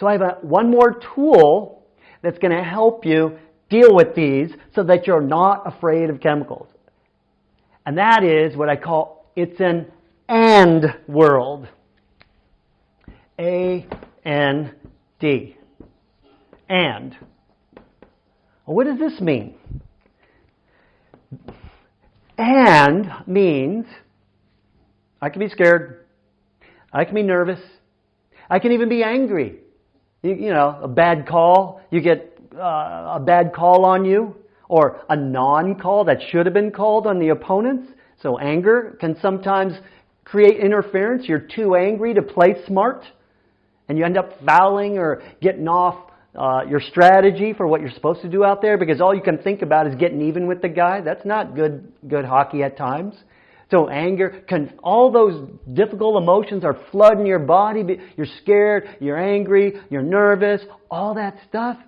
So I have one more tool that's going to help you deal with these so that you're not afraid of chemicals. And that is what I call it's an and world. A N D. And. Well, what does this mean? And means I can be scared. I can be nervous. I can even be angry. You, you know, a bad call. You get uh, a bad call on you or a non-call that should have been called on the opponents. So anger can sometimes create interference. You're too angry to play smart and you end up fouling or getting off uh, your strategy for what you're supposed to do out there because all you can think about is getting even with the guy. That's not good, good hockey at times. So anger, can, all those difficult emotions are flooding your body. You're scared, you're angry, you're nervous, all that stuff.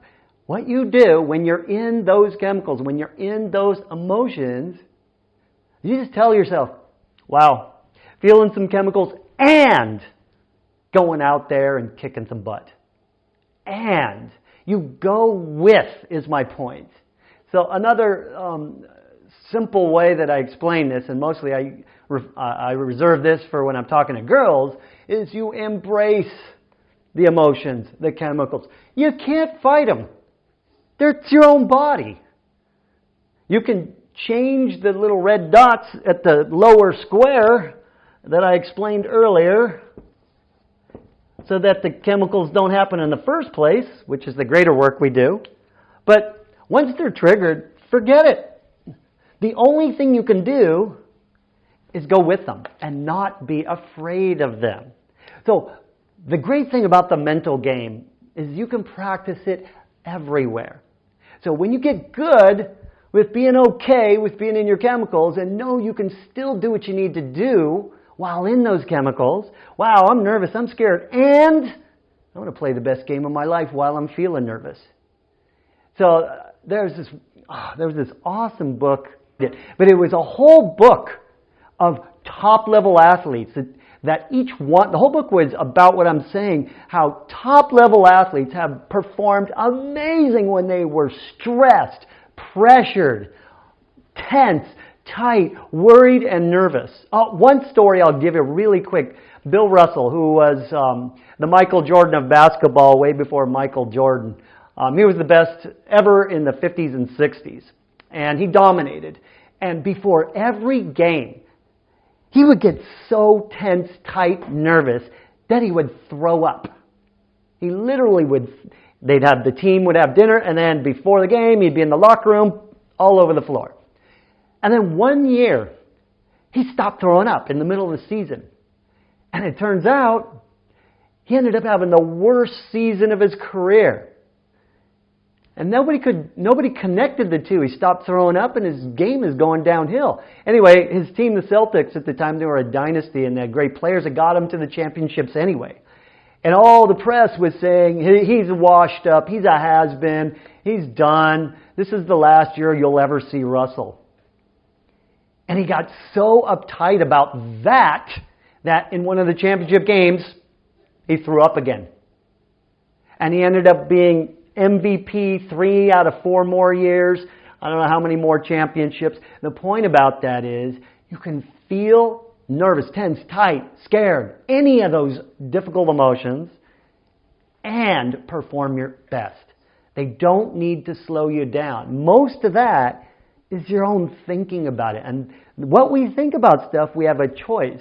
What you do when you're in those chemicals, when you're in those emotions, you just tell yourself, wow, feeling some chemicals and going out there and kicking some butt. And you go with is my point. So another um, simple way that I explain this, and mostly I, I reserve this for when I'm talking to girls, is you embrace the emotions, the chemicals. You can't fight them. They're your own body. You can change the little red dots at the lower square that I explained earlier so that the chemicals don't happen in the first place, which is the greater work we do. But once they're triggered, forget it. The only thing you can do is go with them and not be afraid of them. So the great thing about the mental game is you can practice it everywhere. So when you get good with being okay with being in your chemicals and know you can still do what you need to do while in those chemicals, wow, I'm nervous, I'm scared, and I want to play the best game of my life while I'm feeling nervous. So uh, there's this, oh, there was this awesome book but it was a whole book of top level athletes that, that each one, the whole book was about what I'm saying, how top level athletes have performed amazing when they were stressed, pressured, tense, tight, worried, and nervous. Uh, one story I'll give you really quick. Bill Russell, who was um, the Michael Jordan of basketball way before Michael Jordan. Um, he was the best ever in the 50s and 60s and he dominated. And before every game, he would get so tense, tight, nervous that he would throw up. He literally would, they'd have, the team would have dinner, and then before the game, he'd be in the locker room, all over the floor. And then one year, he stopped throwing up in the middle of the season. And it turns out, he ended up having the worst season of his career. And nobody could, nobody connected the two. He stopped throwing up and his game is going downhill. Anyway, his team, the Celtics, at the time they were a dynasty and they had great players that got him to the championships anyway. And all the press was saying, he's washed up, he's a has-been, he's done, this is the last year you'll ever see Russell. And he got so uptight about that, that in one of the championship games, he threw up again. And he ended up being MVP three out of four more years. I don't know how many more championships. The point about that is you can feel nervous, tense, tight, scared, any of those difficult emotions, and perform your best. They don't need to slow you down. Most of that is your own thinking about it. And what we think about stuff, we have a choice.